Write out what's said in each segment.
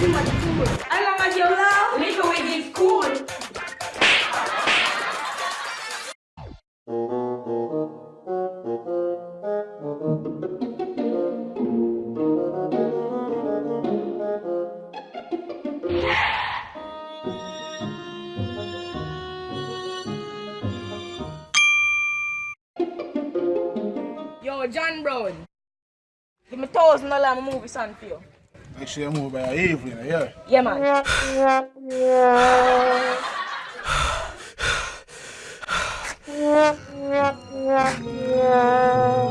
You love, Little Wiz is cool. Yo, John Brown. Give me thousand dollar movie son for you. Actually, I move by evening, yeah. Yeah, man.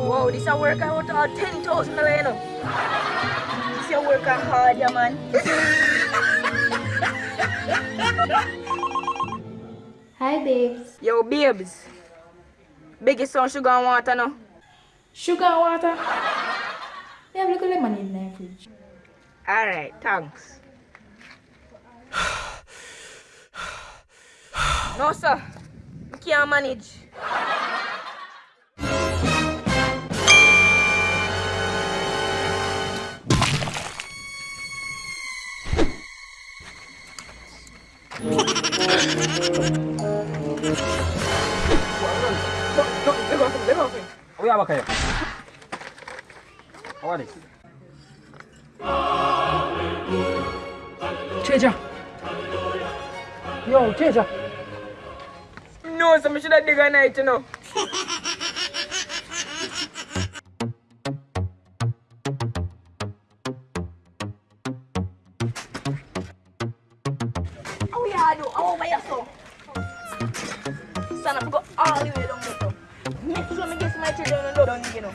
Wow, this a work out all ten thousand dollar, you know. This a work hard, yeah, man. Hi, babes. Yo, babes. Biggest son sugar and water now. Sugar and water? We have little lemon in the fridge. Alright, thanks. no, sir. I can't manage. Uya ba kayo? Cheja. Yo, Cheja. No, so I should have dig a night, you know. How you do? How over here, so? Son, I go all the way down there. Make sure me get my children and down, you know.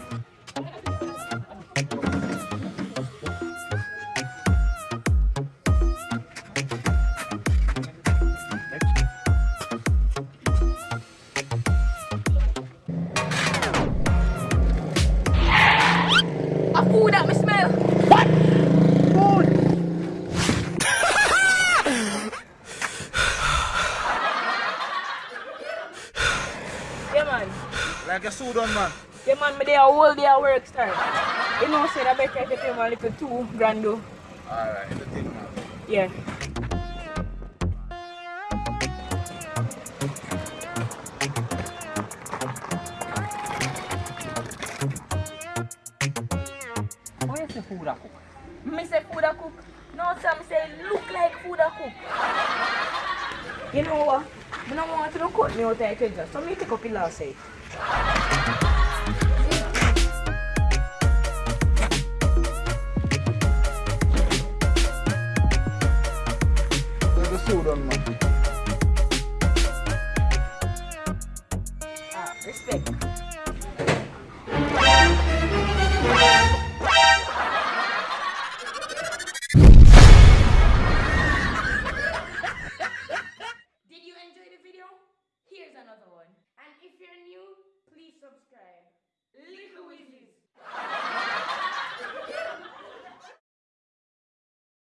A food that me smell. What? Food. yeah, man. Like a Sudan, man. Yeah, man, me there whole day at work start. You know, say I better if you pay me a little two grand though. Alright, the thing, man. Yeah. Food a cook? Me say food a cook. No, some say look like food a cook. You know what? I don't want to cut me out of the so me take up the last say. Like a Sudan, man. train. Little Weasleys!